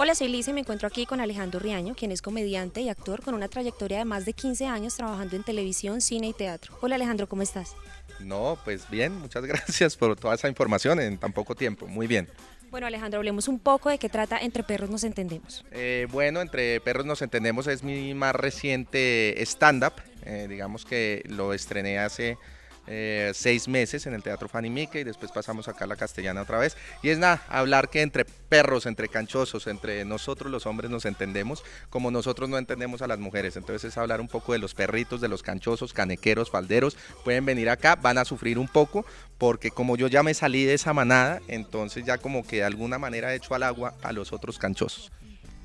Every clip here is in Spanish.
Hola, soy Lisa y me encuentro aquí con Alejandro Riaño, quien es comediante y actor con una trayectoria de más de 15 años trabajando en televisión, cine y teatro. Hola Alejandro, ¿cómo estás? No, pues bien, muchas gracias por toda esa información en tan poco tiempo, muy bien. Bueno Alejandro, hablemos un poco de qué trata Entre Perros Nos Entendemos. Eh, bueno, Entre Perros Nos Entendemos es mi más reciente stand-up, eh, digamos que lo estrené hace eh, seis meses en el Teatro Fanny Mickey y después pasamos acá a la Castellana otra vez. Y es nada, hablar que entre perros, entre canchosos, entre nosotros los hombres nos entendemos como nosotros no entendemos a las mujeres. Entonces es hablar un poco de los perritos, de los canchosos, canequeros, falderos. Pueden venir acá, van a sufrir un poco porque como yo ya me salí de esa manada, entonces ya como que de alguna manera he hecho al agua a los otros canchosos.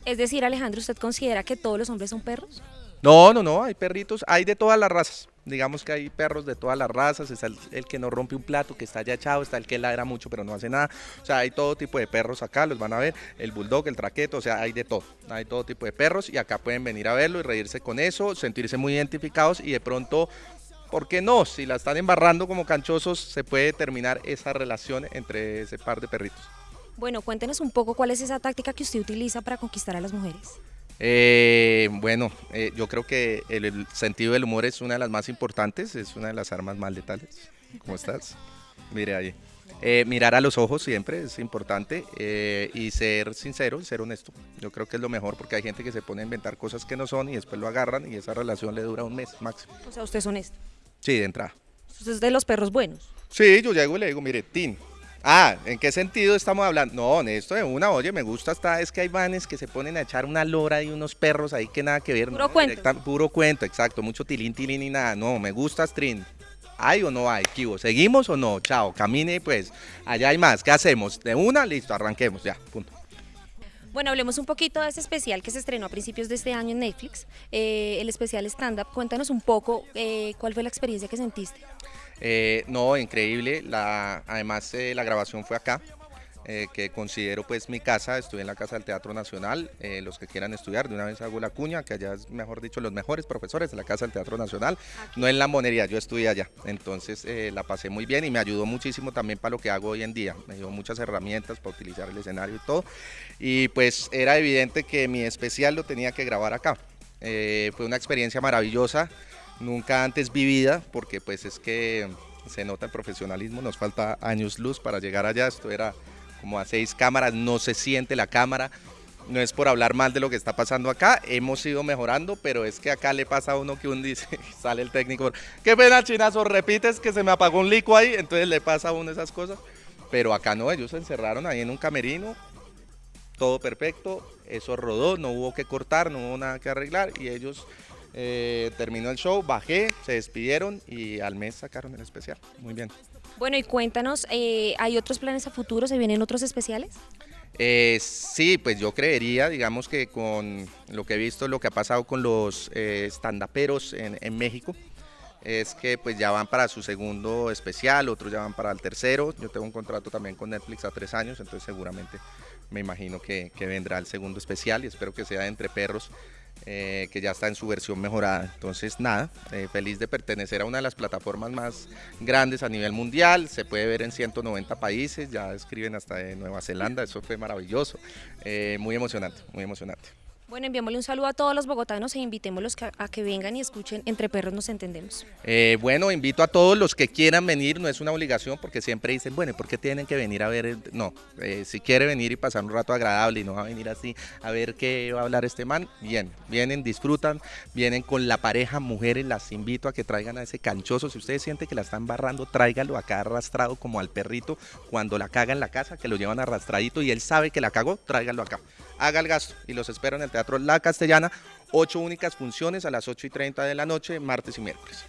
Es decir, Alejandro, ¿usted considera que todos los hombres son perros? No, no, no, hay perritos, hay de todas las razas. Digamos que hay perros de todas las razas, está el, que no rompe un plato, que está ya echado, está el que ladra mucho pero no hace nada. O sea, hay todo tipo de perros acá, los van a ver, el bulldog, el traqueto, o sea, hay de todo. Hay todo tipo de perros y acá pueden venir a verlo y reírse con eso, sentirse muy identificados y de pronto ¿por qué no? Si la están embarrando como canchosos, se puede terminar esa relación entre ese par de perritos. Bueno, cuéntenos un poco cuál es esa táctica que usted utiliza para conquistar a las mujeres. Eh, bueno, eh, yo creo que el, sentido del humor es una de las más importantes, es una de las armas más letales. ¿Cómo estás? Mire ahí. Eh, mirar a los ojos siempre es importante y ser sincero y ser honesto. Yo creo que es lo mejor porque hay gente que se pone a inventar cosas que no son y después lo agarran y esa relación le dura un mes máximo. O sea, usted es honesto. Sí, de entrada. Usted es de los perros buenos. Sí, yo llego y le digo, mire, Tin, Ah, ¿en qué sentido estamos hablando? No, esto de una, oye, me gusta hasta, es que hay vanes que se ponen a echar una lora y unos perros ahí que nada que ver. Puro cuento. puro cuento, exacto, mucho tilín, tilín y nada. No, me gusta String. ¿Hay o no hay? Kibo? ¿Seguimos o no? Chao, camine pues, allá hay más. ¿Qué hacemos? De una, listo, arranquemos, ya, punto. Bueno, hablemos un poquito de ese especial que se estrenó a principios de este año en Netflix, eh, el especial stand-up. Cuéntanos un poco eh, cuál fue la experiencia que sentiste. Eh, no, increíble. La, además, eh, la grabación fue acá. Eh, que considero pues mi casa, estuve en la Casa del Teatro Nacional, los que quieran estudiar, de una vez hago la cuña, que allá es, mejor dicho, los mejores profesores de la Casa del Teatro Nacional, no en la monería, yo estudié allá, entonces la pasé muy bien y me ayudó muchísimo también para lo que hago hoy en día, me dio muchas herramientas para utilizar el escenario y todo, y pues era evidente que mi especial lo tenía que grabar acá, fue una experiencia maravillosa, nunca antes vivida, porque pues es que se nota el profesionalismo, nos falta años luz para llegar allá, esto era como a seis cámaras, no se siente la cámara, no es por hablar mal de lo que está pasando acá, hemos ido mejorando, pero es que acá le pasa a uno que uno dice, sale el técnico, qué pena chinazo, repites que se me apagó un lico ahí, entonces le pasa a uno esas cosas, pero acá no, ellos se encerraron ahí en un camerino, todo perfecto, eso rodó, no hubo que cortar, no hubo nada que arreglar y ellos eh, terminó el show, bajé, se despidieron y al mes sacaron el especial. Muy bien. Bueno, y cuéntanos, eh, ¿hay otros planes a futuro? ¿Se vienen otros especiales? Eh, sí, pues yo creería, digamos que con lo que he visto, lo que ha pasado con los estandaperos en, en, México, es que pues ya van para su segundo especial, otros ya van para el tercero. Yo tengo un contrato también con Netflix a tres años, entonces seguramente me imagino que, que vendrá el segundo especial y espero que sea Entre Perros eh, que ya está en su versión mejorada. Entonces, nada, eh, feliz de pertenecer a una de las plataformas más grandes a nivel mundial. Se puede ver en 190 países, ya escriben hasta de Nueva Zelanda, eso fue maravilloso. Eh, muy emocionante, muy emocionante. Bueno, enviémosle un saludo a todos los bogotanos e invitémoslos a que vengan y escuchen Entre Perros Nos Entendemos. Eh, bueno, invito a todos los que quieran venir, no es una obligación porque siempre dicen, bueno, ¿por qué tienen que venir a ver? No, eh, si quiere venir y pasar un rato agradable y no va a venir así a ver qué va a hablar este man, bien, vienen, disfrutan, vienen con la pareja, mujeres, las invito a que traigan a ese canchoso, si ustedes sienten que la están barrando, tráigalo acá arrastrado como al perrito cuando la caga en la casa, que lo llevan arrastradito y él sabe que la cagó, tráigalo acá haga el gasto y los espero en el Teatro La Castellana, ocho únicas funciones a las 8 y 30 de la noche, martes y miércoles.